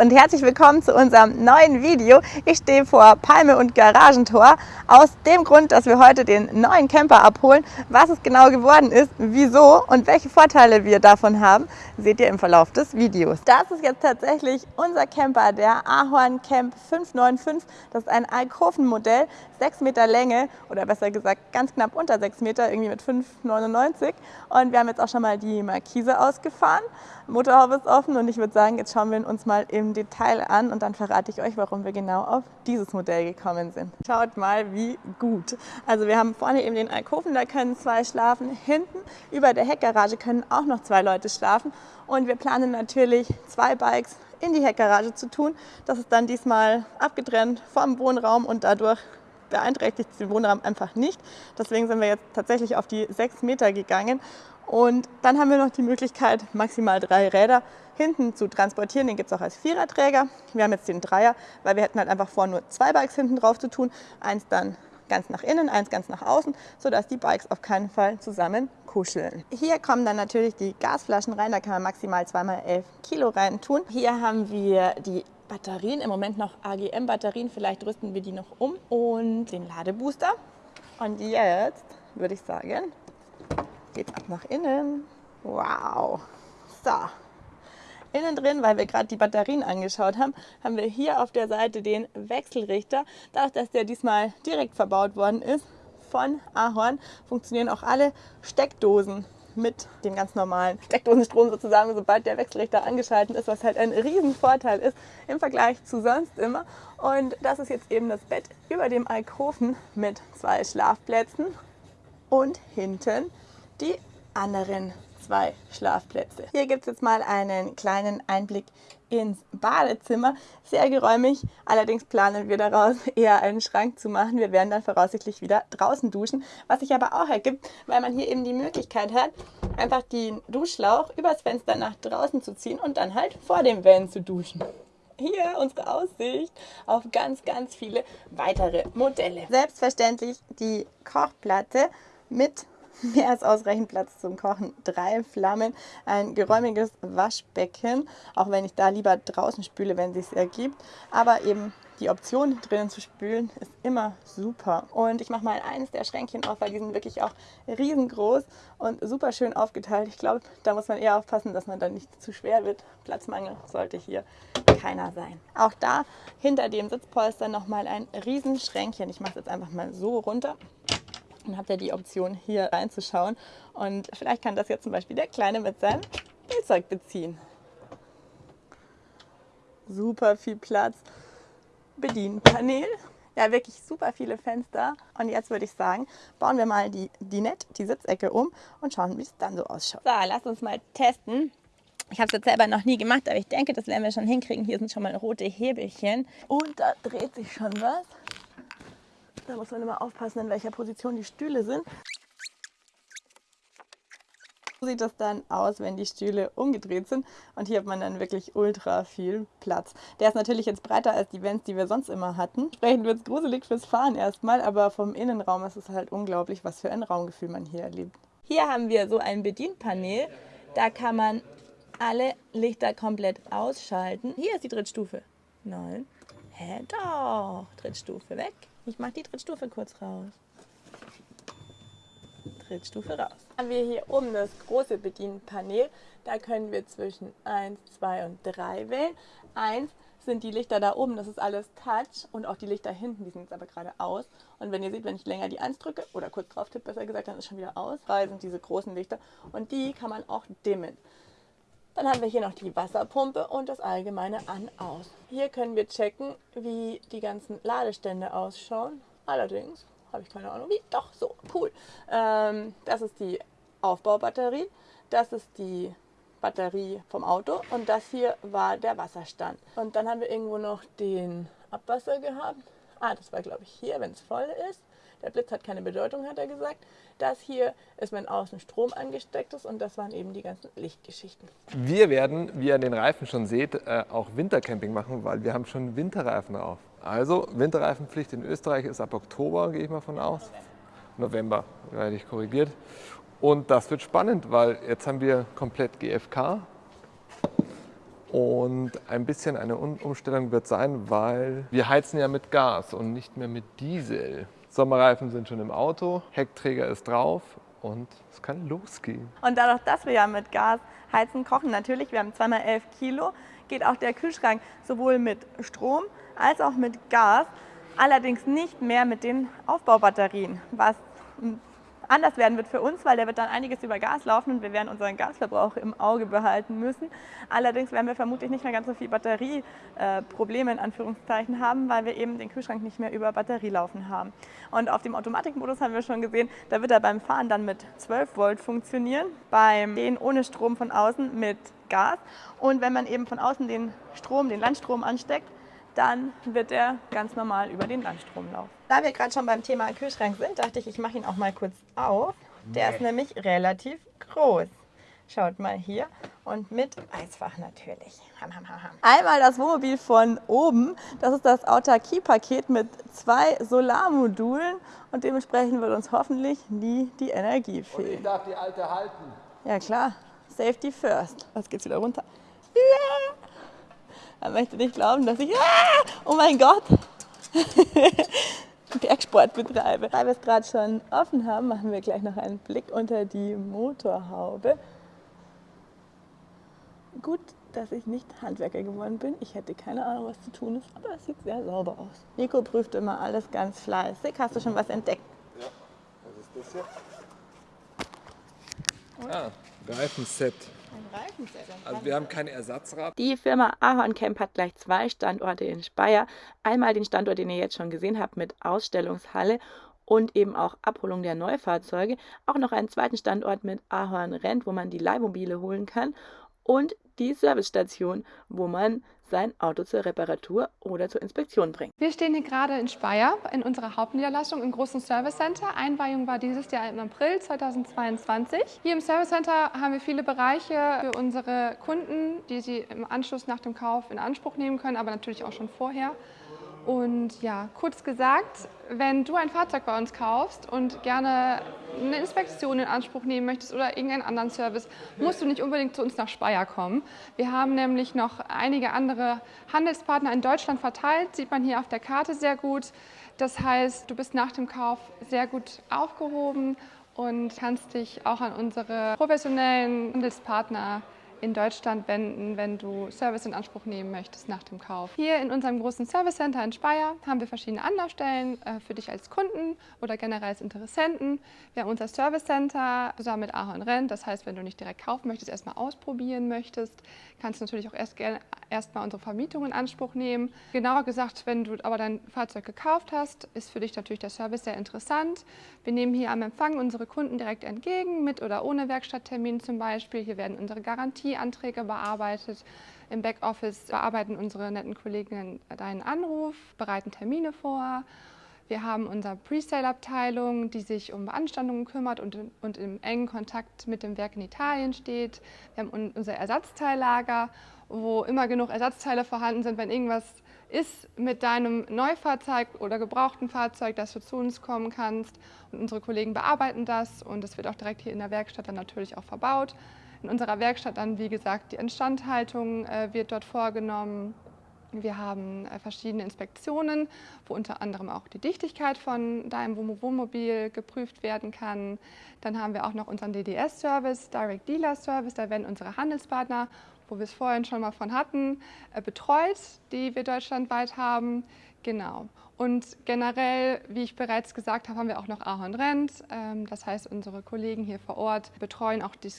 und herzlich willkommen zu unserem neuen Video. Ich stehe vor Palme und Garagentor aus dem Grund, dass wir heute den neuen Camper abholen. Was es genau geworden ist, wieso und welche Vorteile wir davon haben, seht ihr im Verlauf des Videos. Das ist jetzt tatsächlich unser Camper, der Ahorn Camp 595. Das ist ein Alkoven-Modell, 6 Meter Länge oder besser gesagt ganz knapp unter 6 Meter, irgendwie mit 5,99. Und wir haben jetzt auch schon mal die Markise ausgefahren. Motorhaube ist offen und ich würde sagen, jetzt schauen wir uns mal im Detail an und dann verrate ich euch, warum wir genau auf dieses Modell gekommen sind. Schaut mal, wie gut. Also wir haben vorne eben den Alkoven, da können zwei schlafen. Hinten über der Heckgarage können auch noch zwei Leute schlafen. Und wir planen natürlich zwei Bikes in die Heckgarage zu tun. Das ist dann diesmal abgetrennt vom Wohnraum und dadurch beeinträchtigt den Wohnraum einfach nicht. Deswegen sind wir jetzt tatsächlich auf die sechs Meter gegangen und dann haben wir noch die Möglichkeit, maximal drei Räder hinten zu transportieren. Den gibt es auch als Viererträger. Wir haben jetzt den Dreier, weil wir hätten halt einfach vor, nur zwei Bikes hinten drauf zu tun. Eins dann ganz nach innen, eins ganz nach außen, sodass die Bikes auf keinen Fall zusammen kuscheln. Hier kommen dann natürlich die Gasflaschen rein, da kann man maximal 2x11 Kilo rein tun. Hier haben wir die Batterien, im Moment noch AGM-Batterien, vielleicht rüsten wir die noch um und den Ladebooster. Und jetzt würde ich sagen, geht ab nach innen. Wow. So. Innen drin, weil wir gerade die Batterien angeschaut haben, haben wir hier auf der Seite den Wechselrichter. Dadurch, dass der diesmal direkt verbaut worden ist von Ahorn, funktionieren auch alle Steckdosen mit dem ganz normalen Steckdosenstrom sozusagen, sobald der Wechselrichter angeschaltet ist, was halt ein Riesenvorteil ist im Vergleich zu sonst immer. Und das ist jetzt eben das Bett über dem Alkoven mit zwei Schlafplätzen und hinten die anderen zwei Schlafplätze. Hier gibt es jetzt mal einen kleinen Einblick ins Badezimmer. Sehr geräumig, allerdings planen wir daraus eher einen Schrank zu machen. Wir werden dann voraussichtlich wieder draußen duschen, was sich aber auch ergibt, weil man hier eben die Möglichkeit hat, einfach den Duschschlauch übers Fenster nach draußen zu ziehen und dann halt vor dem Van zu duschen hier unsere Aussicht auf ganz, ganz viele weitere Modelle. Selbstverständlich die Kochplatte mit mehr als ausreichend Platz zum Kochen, drei Flammen, ein geräumiges Waschbecken, auch wenn ich da lieber draußen spüle, wenn es sich ergibt. Aber eben die Option drinnen zu spülen ist immer super. Und ich mache mal eines der Schränkchen auf, weil die sind wirklich auch riesengroß und super schön aufgeteilt. Ich glaube, da muss man eher aufpassen, dass man dann nicht zu schwer wird. Platzmangel sollte hier keiner sein. Auch da hinter dem Sitzpolster nochmal ein Riesenschränkchen. Ich mache es jetzt einfach mal so runter. Dann habt ihr die Option hier reinzuschauen und vielleicht kann das jetzt zum Beispiel der Kleine mit seinem Spielzeug beziehen. Super viel Platz. Bedienpanel. Ja, wirklich super viele Fenster. Und jetzt würde ich sagen, bauen wir mal die Dinette, die Sitzecke um und schauen, wie es dann so ausschaut. So, lasst uns mal testen. Ich habe es jetzt selber noch nie gemacht, aber ich denke, das werden wir schon hinkriegen. Hier sind schon mal rote Hebelchen. Und da dreht sich schon was. Da muss man immer aufpassen, in welcher Position die Stühle sind. So sieht das dann aus, wenn die Stühle umgedreht sind. Und hier hat man dann wirklich ultra viel Platz. Der ist natürlich jetzt breiter als die Vents, die wir sonst immer hatten. Entsprechend wird es gruselig fürs Fahren erstmal, aber vom Innenraum ist es halt unglaublich, was für ein Raumgefühl man hier erlebt. Hier haben wir so ein Bedienpanel. Da kann man alle Lichter komplett ausschalten. Hier ist die Drittstufe. Nein. Hä, doch. Drittstufe weg. Ich mache die Drittstufe kurz raus. Drittstufe raus. Haben wir hier oben das große Bedienpanel. Da können wir zwischen 1, 2 und 3 wählen. 1 sind die Lichter da oben, das ist alles Touch und auch die Lichter hinten, die sind jetzt aber gerade aus. Und wenn ihr seht, wenn ich länger die 1 drücke oder kurz drauf tippe, besser gesagt, dann ist schon wieder aus. 3 sind diese großen Lichter und die kann man auch dimmen. Dann haben wir hier noch die Wasserpumpe und das allgemeine An-Aus. Hier können wir checken, wie die ganzen Ladestände ausschauen. Allerdings habe ich keine Ahnung wie. Doch, so, cool. Ähm, das ist die Aufbaubatterie. Das ist die Batterie vom Auto und das hier war der Wasserstand. Und dann haben wir irgendwo noch den Abwasser gehabt. Ah, das war glaube ich hier, wenn es voll ist. Der Blitz hat keine Bedeutung, hat er gesagt. Das hier ist, wenn außen Strom angesteckt ist und das waren eben die ganzen Lichtgeschichten. Wir werden, wie ihr an den Reifen schon seht, äh, auch Wintercamping machen, weil wir haben schon Winterreifen drauf. Also Winterreifenpflicht in Österreich ist ab Oktober, gehe ich mal von aus. November, werde ich korrigiert. Und das wird spannend, weil jetzt haben wir komplett GFK. Und ein bisschen eine Umstellung wird sein, weil wir heizen ja mit Gas und nicht mehr mit Diesel. Sommerreifen sind schon im Auto, Heckträger ist drauf und es kann losgehen. Und dadurch, dass wir ja mit Gas heizen, kochen natürlich, wir haben zweimal 11 Kilo, geht auch der Kühlschrank sowohl mit Strom als auch mit Gas, allerdings nicht mehr mit den Aufbaubatterien, was anders werden wird für uns, weil der wird dann einiges über Gas laufen und wir werden unseren Gasverbrauch im Auge behalten müssen. Allerdings werden wir vermutlich nicht mehr ganz so viel Batterieprobleme in Anführungszeichen haben, weil wir eben den Kühlschrank nicht mehr über Batterie laufen haben. Und auf dem Automatikmodus haben wir schon gesehen, da wird er beim Fahren dann mit 12 Volt funktionieren, beim Gehen ohne Strom von außen mit Gas. Und wenn man eben von außen den Strom, den Landstrom ansteckt, dann wird er ganz normal über den Landstrom laufen. Da wir gerade schon beim Thema Kühlschrank sind, dachte ich, ich mache ihn auch mal kurz auf. Der ist nämlich relativ groß. Schaut mal hier und mit Eisfach natürlich. Ham, ham, ham. Einmal das Wohnmobil von oben. Das ist das Autarkie-Paket mit zwei Solarmodulen und dementsprechend wird uns hoffentlich nie die Energie fehlen. Und ich darf die alte halten. Ja klar, Safety first. Was geht's wieder runter? Ja! Er möchte nicht glauben, dass ich, ah, oh mein Gott, Bergsport betreibe. Da wir es gerade schon offen haben, machen wir gleich noch einen Blick unter die Motorhaube. Gut, dass ich nicht Handwerker geworden bin. Ich hätte keine Ahnung, was zu tun ist, aber es sieht sehr sauber aus. Nico prüft immer alles ganz fleißig. Hast du schon was entdeckt? Ja, was ist das hier? Ah, Reifenset. Also wir haben kein Ersatzrad. Die Firma Ahorn Camp hat gleich zwei Standorte in Speyer. Einmal den Standort, den ihr jetzt schon gesehen habt mit Ausstellungshalle und eben auch Abholung der Neufahrzeuge. Auch noch einen zweiten Standort mit Ahorn Rent, wo man die Leihmobile holen kann. Und die Servicestation, wo man sein Auto zur Reparatur oder zur Inspektion bringt. Wir stehen hier gerade in Speyer in unserer Hauptniederlassung im großen Service Center. Einweihung war dieses Jahr im April 2022. Hier im Service Center haben wir viele Bereiche für unsere Kunden, die sie im Anschluss nach dem Kauf in Anspruch nehmen können, aber natürlich auch schon vorher. Und ja, kurz gesagt, wenn du ein Fahrzeug bei uns kaufst und gerne eine Inspektion in Anspruch nehmen möchtest oder irgendeinen anderen Service, musst du nicht unbedingt zu uns nach Speyer kommen. Wir haben nämlich noch einige andere Handelspartner in Deutschland verteilt, sieht man hier auf der Karte sehr gut. Das heißt, du bist nach dem Kauf sehr gut aufgehoben und kannst dich auch an unsere professionellen Handelspartner in Deutschland wenden, wenn du Service in Anspruch nehmen möchtest nach dem Kauf. Hier in unserem großen Service Center in Speyer haben wir verschiedene Anlaufstellen äh, für dich als Kunden oder generell als Interessenten. Wir haben unser Service Center zusammen mit Ahorn Rent. Das heißt, wenn du nicht direkt kaufen möchtest, erstmal ausprobieren möchtest, kannst du natürlich auch erst erstmal unsere Vermietung in Anspruch nehmen. Genauer gesagt, wenn du aber dein Fahrzeug gekauft hast, ist für dich natürlich der Service sehr interessant. Wir nehmen hier am Empfang unsere Kunden direkt entgegen, mit oder ohne Werkstatttermin zum Beispiel. Hier werden unsere Garantieanträge bearbeitet. Im Backoffice bearbeiten unsere netten Kolleginnen deinen Anruf, bereiten Termine vor. Wir haben unsere Presale-Abteilung, die sich um Beanstandungen kümmert und, und im engen Kontakt mit dem Werk in Italien steht. Wir haben unser Ersatzteillager wo immer genug Ersatzteile vorhanden sind, wenn irgendwas ist mit deinem Neufahrzeug oder gebrauchten Fahrzeug, dass du zu uns kommen kannst. Und unsere Kollegen bearbeiten das und es wird auch direkt hier in der Werkstatt dann natürlich auch verbaut. In unserer Werkstatt dann, wie gesagt, die Instandhaltung äh, wird dort vorgenommen. Wir haben äh, verschiedene Inspektionen, wo unter anderem auch die Dichtigkeit von deinem Wohnmobil geprüft werden kann. Dann haben wir auch noch unseren DDS-Service, Direct Dealer Service. Da werden unsere Handelspartner wo wir es vorhin schon mal von hatten, äh, betreut, die wir deutschlandweit haben. Genau. Und generell, wie ich bereits gesagt habe, haben wir auch noch Ahorn Rent. Ähm, das heißt, unsere Kollegen hier vor Ort betreuen auch die,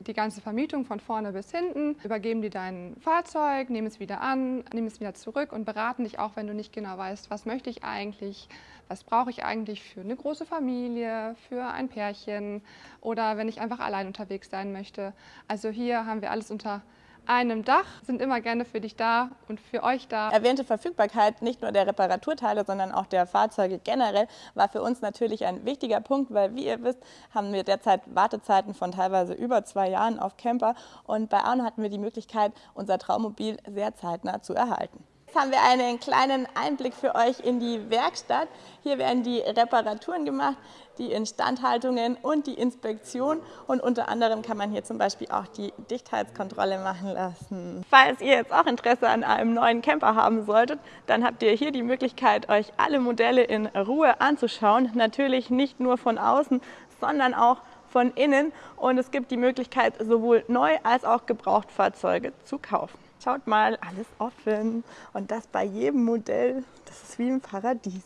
die ganze Vermietung von vorne bis hinten, übergeben dir dein Fahrzeug, nehmen es wieder an, nehmen es wieder zurück und beraten dich auch, wenn du nicht genau weißt, was möchte ich eigentlich, was brauche ich eigentlich für eine große Familie, für ein Pärchen oder wenn ich einfach allein unterwegs sein möchte. Also hier haben wir alles unter einem Dach, sind immer gerne für dich da und für euch da. Erwähnte Verfügbarkeit nicht nur der Reparaturteile, sondern auch der Fahrzeuge generell war für uns natürlich ein wichtiger Punkt, weil wie ihr wisst, haben wir derzeit Wartezeiten von teilweise über zwei Jahren auf Camper und bei Arno hatten wir die Möglichkeit, unser Traummobil sehr zeitnah zu erhalten. Jetzt haben wir einen kleinen Einblick für euch in die Werkstatt. Hier werden die Reparaturen gemacht, die Instandhaltungen und die Inspektion. Und unter anderem kann man hier zum Beispiel auch die Dichtheitskontrolle machen lassen. Falls ihr jetzt auch Interesse an einem neuen Camper haben solltet, dann habt ihr hier die Möglichkeit, euch alle Modelle in Ruhe anzuschauen. Natürlich nicht nur von außen, sondern auch von innen. Und es gibt die Möglichkeit, sowohl neu als auch Gebrauchtfahrzeuge zu kaufen. Schaut mal, alles offen und das bei jedem Modell. Das ist wie im Paradies.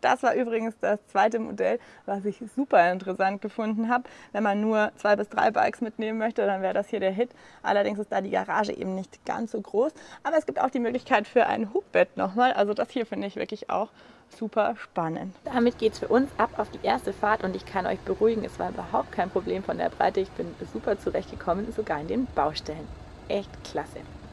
Das war übrigens das zweite Modell, was ich super interessant gefunden habe. Wenn man nur zwei bis drei Bikes mitnehmen möchte, dann wäre das hier der Hit. Allerdings ist da die Garage eben nicht ganz so groß. Aber es gibt auch die Möglichkeit für ein Hubbett nochmal. Also das hier finde ich wirklich auch super spannend. Damit geht es für uns ab auf die erste Fahrt und ich kann euch beruhigen, es war überhaupt kein Problem von der Breite. Ich bin super zurechtgekommen, sogar in den Baustellen. Echt klasse.